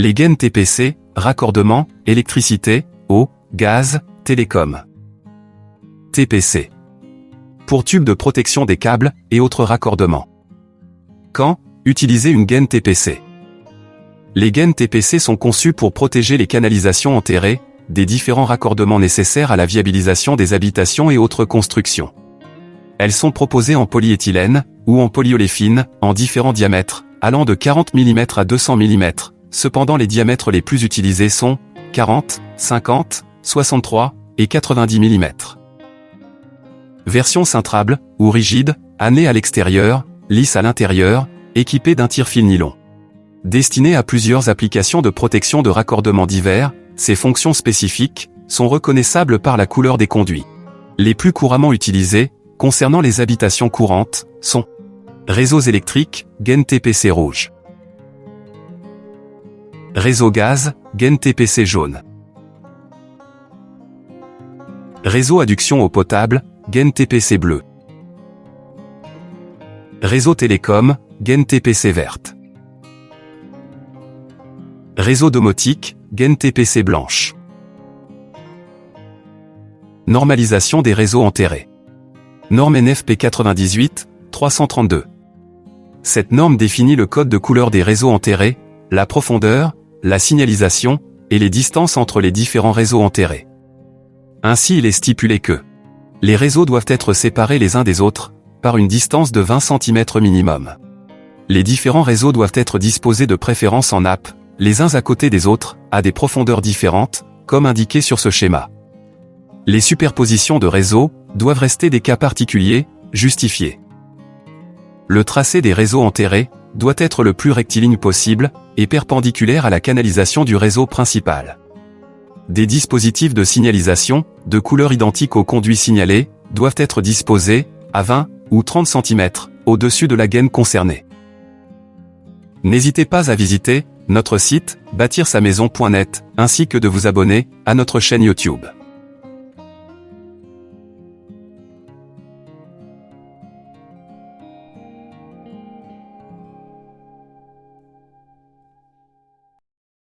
Les gaines TPC, raccordement, électricité, eau, gaz, télécom. TPC. Pour tubes de protection des câbles et autres raccordements. Quand utiliser une gaine TPC Les gaines TPC sont conçues pour protéger les canalisations enterrées, des différents raccordements nécessaires à la viabilisation des habitations et autres constructions. Elles sont proposées en polyéthylène ou en polyoléphine, en différents diamètres, allant de 40 mm à 200 mm. Cependant les diamètres les plus utilisés sont 40, 50, 63 et 90 mm. Version cintrable, ou rigide, année à l'extérieur, lisse à l'intérieur, équipée d'un tire-fil nylon. Destinée à plusieurs applications de protection de raccordement divers, ces fonctions spécifiques sont reconnaissables par la couleur des conduits. Les plus couramment utilisées, concernant les habitations courantes, sont Réseaux électriques, gaine TPC rouge. Réseau gaz, gaine TPC jaune. Réseau adduction eau potable, gaine TPC bleu. Réseau télécom, gaine TPC verte. Réseau domotique, gaine TPC blanche. Normalisation des réseaux enterrés. Norme NFP 98, 332. Cette norme définit le code de couleur des réseaux enterrés, la profondeur, la signalisation, et les distances entre les différents réseaux enterrés. Ainsi il est stipulé que les réseaux doivent être séparés les uns des autres, par une distance de 20 cm minimum. Les différents réseaux doivent être disposés de préférence en nappe, les uns à côté des autres, à des profondeurs différentes, comme indiqué sur ce schéma. Les superpositions de réseaux doivent rester des cas particuliers, justifiés. Le tracé des réseaux enterrés doit être le plus rectiligne possible et perpendiculaire à la canalisation du réseau principal. Des dispositifs de signalisation, de couleur identique au conduit signalé, doivent être disposés, à 20 ou 30 cm, au-dessus de la gaine concernée. N'hésitez pas à visiter notre site bâtir-sa-maison.net ainsi que de vous abonner à notre chaîne YouTube.